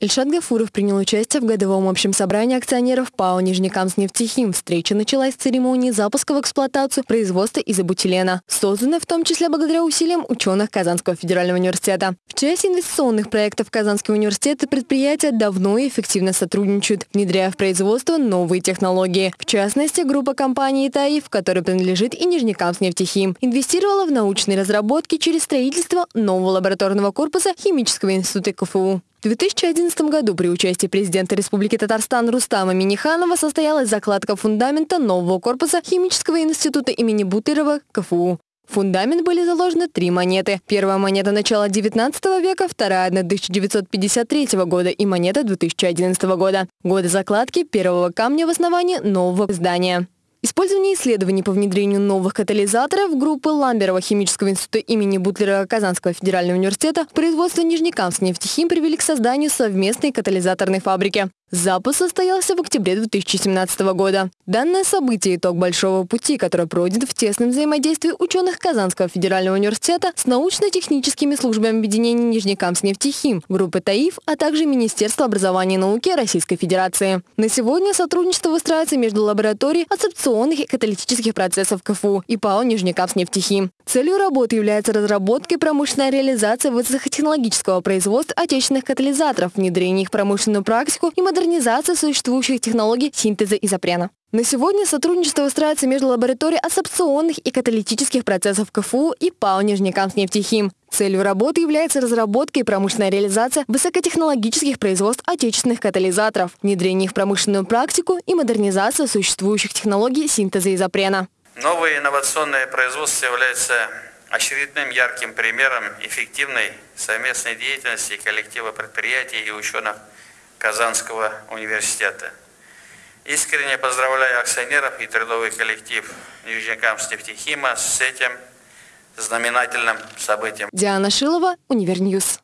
Ильшат Гафуров принял участие в годовом общем собрании акционеров ПАО «Нижнекамск-нефтехим». Встреча началась с церемонии запуска в эксплуатацию производства изобутилена, созданной в том числе благодаря усилиям ученых Казанского федерального университета. В части инвестиционных проектов Казанского университета предприятия давно и эффективно сотрудничают, внедряя в производство новые технологии. В частности, группа компаний «Таиф», которой принадлежит и «Нижнекамск-нефтехим», инвестировала в научные разработки через строительство нового лабораторного корпуса Химического института КФУ. В 2011 году при участии президента Республики Татарстан Рустама Миниханова состоялась закладка фундамента нового корпуса Химического института имени Бутлерова КФУ. В фундамент были заложены три монеты. Первая монета начала 19 века, вторая – 1953 года и монета 2011 года. Годы закладки первого камня в основании нового здания. Использование исследований по внедрению новых катализаторов группы Ламберова химического института имени Бутлера Казанского федерального университета производство Нижнекамск нефтехим привели к созданию совместной катализаторной фабрики. Запуск состоялся в октябре 2017 года. Данное событие – итог большого пути, который пройден в тесном взаимодействии ученых Казанского федерального университета с научно-техническими службами объединения Нижнекамск-нефтехим, группы ТАИФ, а также Министерства образования и науки Российской Федерации. На сегодня сотрудничество выстраивается между лабораторией адсорбционных и каталитических процессов КФУ и ПАО Нижнекамск-нефтехим. Целью работы является разработка и промышленная реализация высокотехнологического производства отечественных катализаторов, внедрение их в промышленную практику и модернизация существующих технологий синтеза изопрена. На сегодня сотрудничество выстраивается между лабораторией абсорбционных и каталитических процессов КФУ и ПАО «Нижнекамск-нефтехим». Целью работы является разработка и промышленная реализация высокотехнологических производств отечественных катализаторов, внедрение их в промышленную практику и модернизация существующих технологий синтеза изопрена. Новое инновационное производство является очередным ярким примером эффективной совместной деятельности коллектива предприятий и ученых Казанского университета. Искренне поздравляю акционеров и трудовой коллектив Нижнекамск нефтехима с этим знаменательным событием. Диана Шилова, Универньюз.